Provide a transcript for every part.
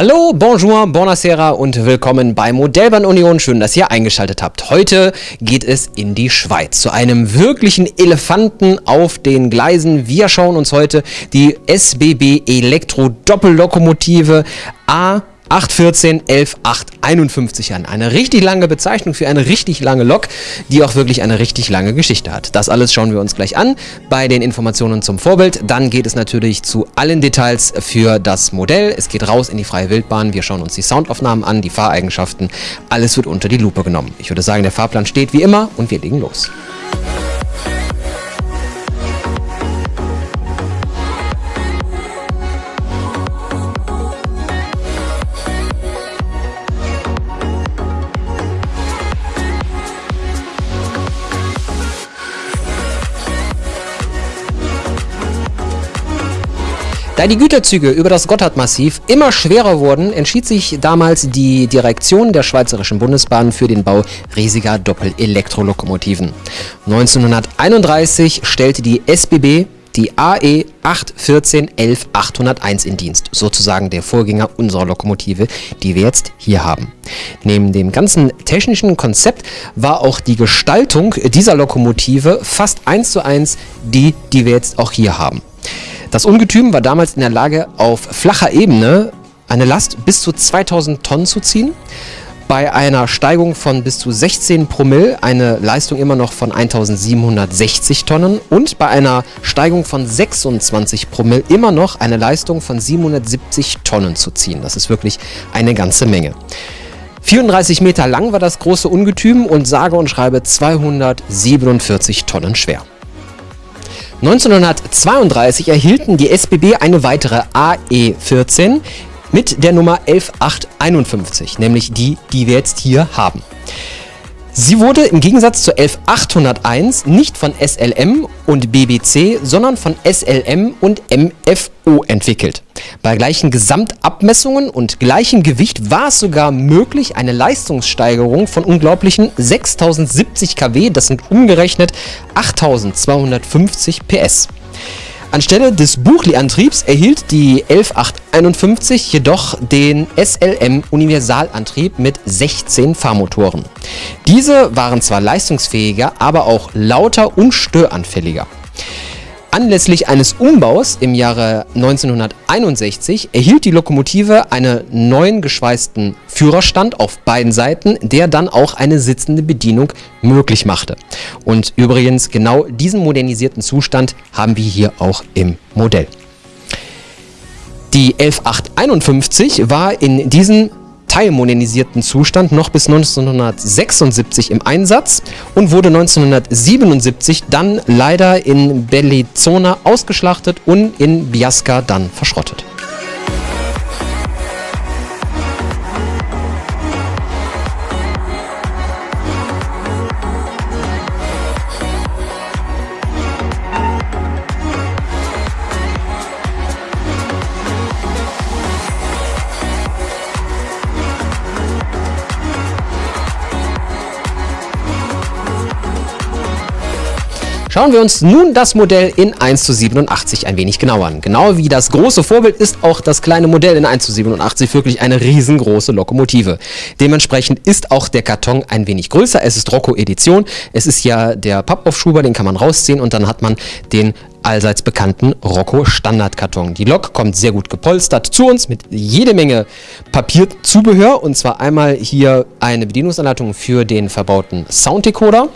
Hallo, bonjour, buonasera und willkommen bei Modellbahn Union. Schön, dass ihr eingeschaltet habt. Heute geht es in die Schweiz zu einem wirklichen Elefanten auf den Gleisen. Wir schauen uns heute die SBB Elektro Doppellokomotive A 814 11 851 an. Eine richtig lange Bezeichnung für eine richtig lange Lok, die auch wirklich eine richtig lange Geschichte hat. Das alles schauen wir uns gleich an bei den Informationen zum Vorbild. Dann geht es natürlich zu allen Details für das Modell. Es geht raus in die freie Wildbahn. Wir schauen uns die Soundaufnahmen an, die Fahreigenschaften. Alles wird unter die Lupe genommen. Ich würde sagen, der Fahrplan steht wie immer und wir legen los. Da die Güterzüge über das Gotthardmassiv immer schwerer wurden, entschied sich damals die Direktion der Schweizerischen Bundesbahn für den Bau riesiger Doppel-Elektrolokomotiven. 1931 stellte die SBB die AE 814 11 801 in Dienst, sozusagen der Vorgänger unserer Lokomotive, die wir jetzt hier haben. Neben dem ganzen technischen Konzept war auch die Gestaltung dieser Lokomotive fast eins zu eins die, die wir jetzt auch hier haben. Das Ungetüm war damals in der Lage, auf flacher Ebene eine Last bis zu 2000 Tonnen zu ziehen. Bei einer Steigung von bis zu 16 Promille eine Leistung immer noch von 1760 Tonnen und bei einer Steigung von 26 Promille immer noch eine Leistung von 770 Tonnen zu ziehen. Das ist wirklich eine ganze Menge. 34 Meter lang war das große Ungetüm und sage und schreibe 247 Tonnen schwer. 1932 erhielten die SBB eine weitere AE14 mit der Nummer 11851, nämlich die, die wir jetzt hier haben. Sie wurde im Gegensatz zur 11801 nicht von SLM und BBC, sondern von SLM und MFO entwickelt. Bei gleichen Gesamtabmessungen und gleichem Gewicht war es sogar möglich, eine Leistungssteigerung von unglaublichen 6070 kW, das sind umgerechnet 8250 PS. Anstelle des Buchli-Antriebs erhielt die 11851 jedoch den SLM Universalantrieb mit 16 Fahrmotoren. Diese waren zwar leistungsfähiger, aber auch lauter und störanfälliger. Anlässlich eines Umbaus im Jahre 1961 erhielt die Lokomotive einen neuen geschweißten Führerstand auf beiden Seiten, der dann auch eine sitzende Bedienung möglich machte. Und übrigens genau diesen modernisierten Zustand haben wir hier auch im Modell. Die 11851 war in diesen teilmodernisierten Zustand noch bis 1976 im Einsatz und wurde 1977 dann leider in Bellizona ausgeschlachtet und in Biasca dann verschrottet. Schauen wir uns nun das Modell in 1 zu 87 ein wenig genauer an. Genau wie das große Vorbild ist auch das kleine Modell in 1 zu 87 wirklich eine riesengroße Lokomotive. Dementsprechend ist auch der Karton ein wenig größer. Es ist Rocco Edition. Es ist ja der Pappaufschuber, den kann man rausziehen und dann hat man den allseits bekannten Rocco Standardkarton. Die Lok kommt sehr gut gepolstert zu uns mit jede Menge Papierzubehör und zwar einmal hier eine Bedienungsanleitung für den verbauten Sounddecoder.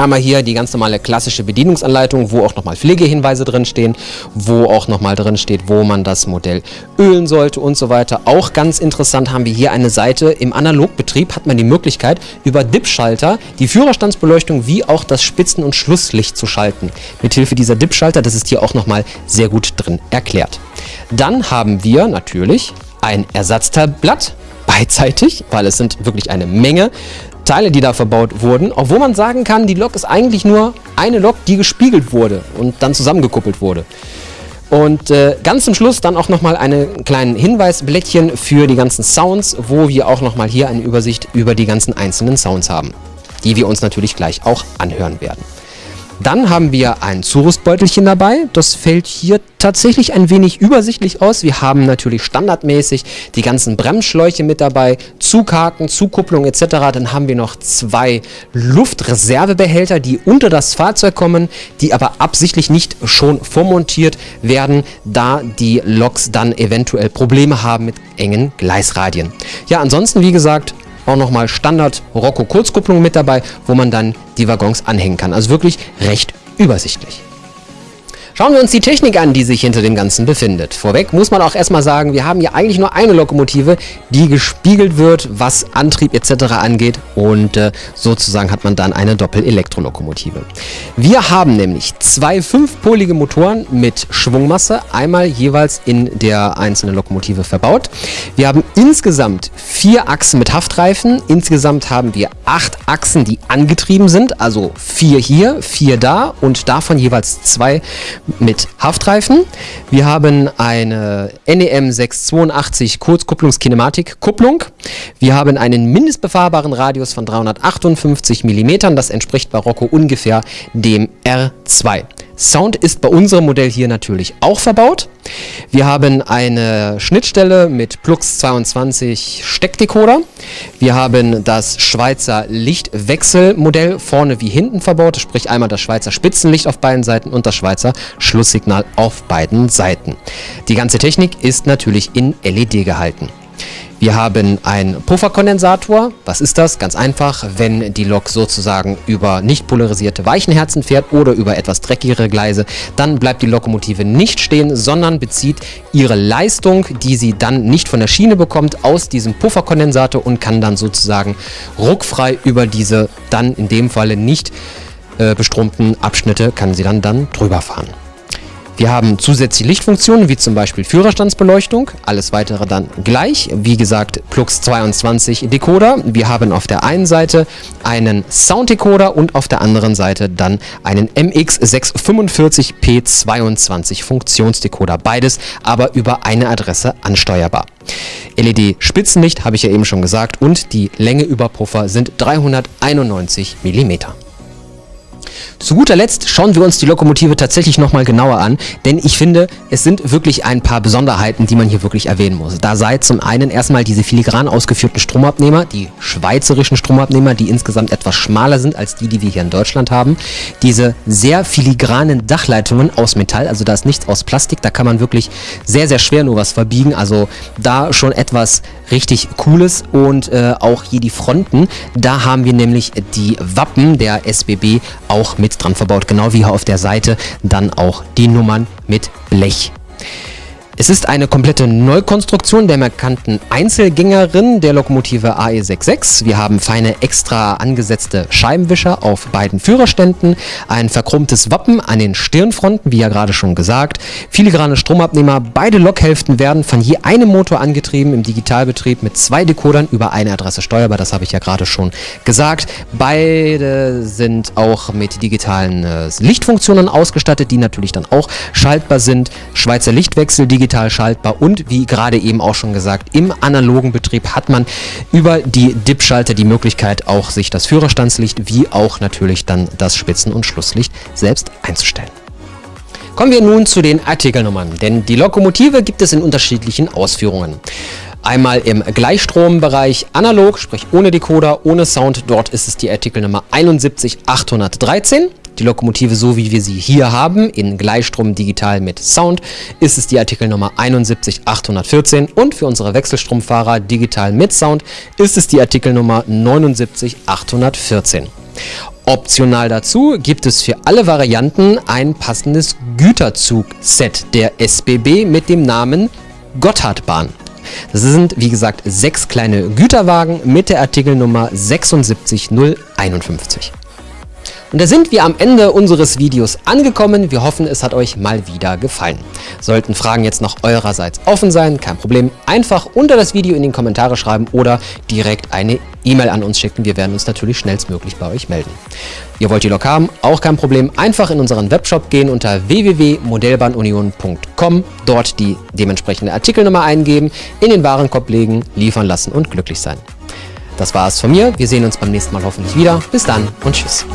Einmal hier die ganz normale klassische Bedienungsanleitung, wo auch nochmal Pflegehinweise drinstehen, wo auch nochmal drin steht, wo man das Modell ölen sollte und so weiter. Auch ganz interessant haben wir hier eine Seite. Im Analogbetrieb hat man die Möglichkeit, über DIP-Schalter die Führerstandsbeleuchtung wie auch das Spitzen- und Schlusslicht zu schalten. Mithilfe dieser DIP-Schalter, das ist hier auch nochmal sehr gut drin erklärt. Dann haben wir natürlich ein Ersatzteilblatt beidseitig, weil es sind wirklich eine Menge Teile, die da verbaut wurden, obwohl man sagen kann, die Lok ist eigentlich nur eine Lok, die gespiegelt wurde und dann zusammengekuppelt wurde. Und äh, ganz zum Schluss dann auch nochmal einen kleinen Hinweisblättchen für die ganzen Sounds, wo wir auch nochmal hier eine Übersicht über die ganzen einzelnen Sounds haben, die wir uns natürlich gleich auch anhören werden. Dann haben wir ein Zurüstbeutelchen dabei. Das fällt hier tatsächlich ein wenig übersichtlich aus. Wir haben natürlich standardmäßig die ganzen Bremsschläuche mit dabei, Zughaken, Zugkupplung etc. Dann haben wir noch zwei Luftreservebehälter, die unter das Fahrzeug kommen, die aber absichtlich nicht schon vormontiert werden, da die Loks dann eventuell Probleme haben mit engen Gleisradien. Ja, ansonsten wie gesagt auch nochmal Standard Rocco Kurzkupplung mit dabei, wo man dann die Waggons anhängen kann. Also wirklich recht übersichtlich. Schauen wir uns die Technik an, die sich hinter dem Ganzen befindet. Vorweg muss man auch erstmal sagen, wir haben hier eigentlich nur eine Lokomotive, die gespiegelt wird, was Antrieb etc. angeht und äh, sozusagen hat man dann eine Doppel-Elektrolokomotive. Wir haben nämlich zwei fünfpolige Motoren mit Schwungmasse, einmal jeweils in der einzelnen Lokomotive verbaut. Wir haben insgesamt vier Achsen mit Haftreifen, insgesamt haben wir acht Achsen, die angetrieben sind, also vier hier, vier da und davon jeweils zwei mit Haftreifen. Wir haben eine NEM 682 Kurzkupplungskinematik-Kupplung. Wir haben einen mindestbefahrbaren Radius von 358 mm. Das entspricht bei Rocco ungefähr dem R2. Sound ist bei unserem Modell hier natürlich auch verbaut. Wir haben eine Schnittstelle mit Plux 22 Steckdecoder. Wir haben das Schweizer Lichtwechselmodell vorne wie hinten verbaut, sprich einmal das Schweizer Spitzenlicht auf beiden Seiten und das Schweizer Schlusssignal auf beiden Seiten. Die ganze Technik ist natürlich in LED gehalten. Wir haben einen Pufferkondensator. Was ist das? Ganz einfach, wenn die Lok sozusagen über nicht polarisierte Weichenherzen fährt oder über etwas dreckigere Gleise, dann bleibt die Lokomotive nicht stehen, sondern bezieht ihre Leistung, die sie dann nicht von der Schiene bekommt, aus diesem Pufferkondensator und kann dann sozusagen ruckfrei über diese dann in dem Falle nicht äh, bestromten Abschnitte, kann sie dann, dann drüber fahren. Wir haben zusätzliche Lichtfunktionen, wie zum Beispiel Führerstandsbeleuchtung, alles weitere dann gleich. Wie gesagt, Plux 22 Decoder. Wir haben auf der einen Seite einen Sounddecoder und auf der anderen Seite dann einen MX645P22 Funktionsdecoder. Beides aber über eine Adresse ansteuerbar. LED-Spitzenlicht habe ich ja eben schon gesagt und die Länge über Puffer sind 391 mm. Zu guter Letzt schauen wir uns die Lokomotive tatsächlich nochmal genauer an, denn ich finde, es sind wirklich ein paar Besonderheiten, die man hier wirklich erwähnen muss. Da sei zum einen erstmal diese filigran ausgeführten Stromabnehmer, die schweizerischen Stromabnehmer, die insgesamt etwas schmaler sind als die, die wir hier in Deutschland haben. Diese sehr filigranen Dachleitungen aus Metall, also da ist nichts aus Plastik, da kann man wirklich sehr, sehr schwer nur was verbiegen. Also da schon etwas richtig Cooles und äh, auch hier die Fronten, da haben wir nämlich die Wappen der SBB auch mit dran verbaut, genau wie hier auf der Seite dann auch die Nummern mit Blech. Es ist eine komplette Neukonstruktion der markanten Einzelgängerin der Lokomotive AE66. Wir haben feine extra angesetzte Scheibenwischer auf beiden Führerständen, ein verchromtes Wappen an den Stirnfronten, wie ja gerade schon gesagt, filigrane Stromabnehmer. Beide Lokhälften werden von je einem Motor angetrieben im Digitalbetrieb mit zwei Dekodern über eine Adresse steuerbar. Das habe ich ja gerade schon gesagt. Beide sind auch mit digitalen äh, Lichtfunktionen ausgestattet, die natürlich dann auch schaltbar sind. Schweizer Lichtwechsel, digital digital schaltbar und wie gerade eben auch schon gesagt, im analogen Betrieb hat man über die DIP-Schalter die Möglichkeit auch sich das Führerstandslicht wie auch natürlich dann das Spitzen- und Schlusslicht selbst einzustellen. Kommen wir nun zu den Artikelnummern, denn die Lokomotive gibt es in unterschiedlichen Ausführungen. Einmal im Gleichstrombereich analog, sprich ohne Decoder, ohne Sound. Dort ist es die Artikelnummer 71813. Die Lokomotive, so wie wir sie hier haben, in Gleichstrom digital mit Sound, ist es die Artikelnummer 71814 und für unsere Wechselstromfahrer digital mit Sound ist es die Artikelnummer 79814. Optional dazu gibt es für alle Varianten ein passendes Güterzug-Set der SBB mit dem Namen Gotthardbahn. Das sind, wie gesagt, sechs kleine Güterwagen mit der Artikelnummer 76051. Und da sind wir am Ende unseres Videos angekommen. Wir hoffen, es hat euch mal wieder gefallen. Sollten Fragen jetzt noch eurerseits offen sein, kein Problem. Einfach unter das Video in die Kommentare schreiben oder direkt eine E-Mail an uns schicken. Wir werden uns natürlich schnellstmöglich bei euch melden. Ihr wollt die Lok haben? Auch kein Problem. Einfach in unseren Webshop gehen unter www.modellbahnunion.com, dort die dementsprechende Artikelnummer eingeben, in den Warenkorb legen, liefern lassen und glücklich sein. Das war es von mir. Wir sehen uns beim nächsten Mal hoffentlich wieder. Bis dann und tschüss.